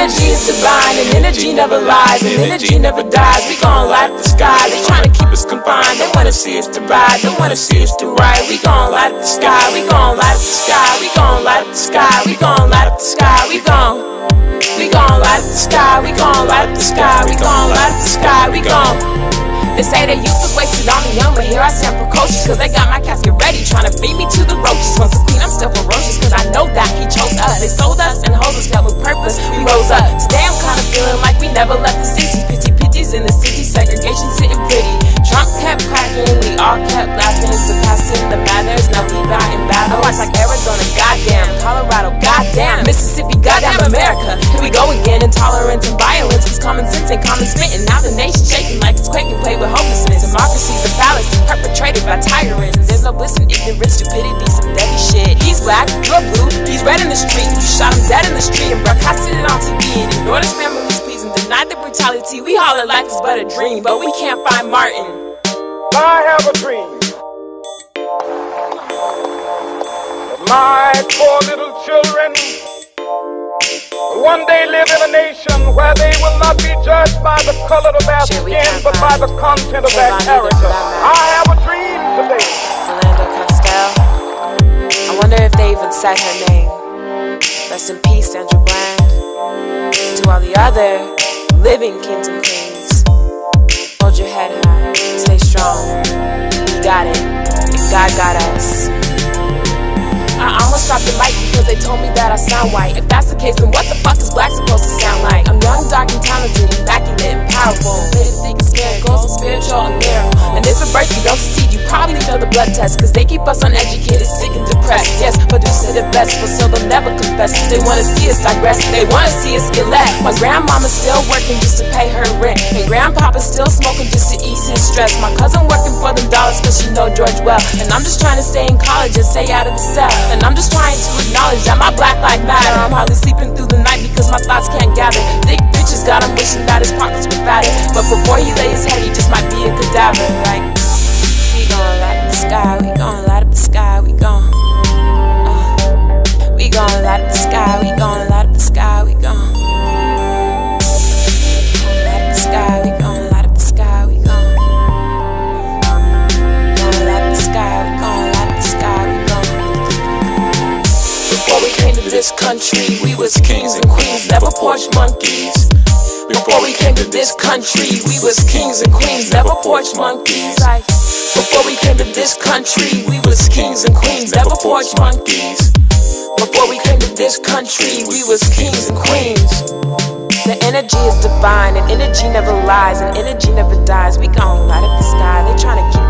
is divine, and energy never lies, and energy never dies. We gon' light the sky. They tryna keep us confined. They wanna see us to ride. They wanna see us to ride. We gon' light the sky. We gon' light the sky. We gon' light the sky. We gon' light the sky. We gon' we gon' light the sky. We gon' light the sky. We gon' light the sky. We gon' they say that youth was wasted on the young, but here I stand precocious Cause they got my casket ready, trying to feed me to the roaches Once a queen, I'm still ferocious, cause I know that he chose us They sold us never left the 60s Pity pitties in the city, segregation sitting pretty. Trump kept cracking, we all kept laughing. It's Surpassing the manners, now we got in battle. I watch like Arizona, goddamn, Colorado, goddamn. Mississippi, goddamn America. Here we go again, intolerance and violence It's common sense and common spitting. Now the nation's shaking like it's quaking, play with hopelessness. Democracy's a fallacy, perpetrated by tyrants. There's no bliss in ignorance, stupidity, some deadly shit. He's black, you're blue, he's red in the street You shot him dead in the street. And broadcasted it on and denied the brutality We holler life is but a dream, but we can't find Martin I have a dream that my four little children one day live in a nation where they will not be judged by the color of their skin, but by uh, the content of their character. for that matter. I have a dream today. Philando Castile. I wonder if they even said her name. Rest in peace, Sandra Bland. To all the other living kings and queens. Hold your head high, stay strong. We got it, and God got us. I almost dropped the mic because they told me that I sound white. If that's the case, then what the fuck is black supposed to sound like? I'm young, dark, and talented, immaculate, and powerful. They think it's miracles, spiritual, and miracle. And if at birth you don't succeed, you probably fail the blood test. Cause they keep us uneducated, sick, and depressed. Yes, produce say the best, but still they'll never confess. They wanna see us digress, they wanna see us get left. My grandmama's still working just to pay her rent. And grandpapa's still smoking just to ease his stress. My cousin working for them dollars cause she know George well. And I'm just trying to stay in college and stay out of the cell. And I'm just trying to acknowledge that my black life matter. I'm hardly sleeping through the night because my thoughts can't gather. Thick bitches got him wishing that his pockets were fatter. But before he lay his head, he just might be a cadaver. Like, was kings and queens, never porch monkeys. Before we came to this country, we was kings and queens, never porch monkeys. Before we came to this country, we was kings and queens, never porch monkeys. Before we came to this country, we was kings and queens. The energy is divine, and energy never lies, and energy never dies. We gon' light up the sky. They tryna keep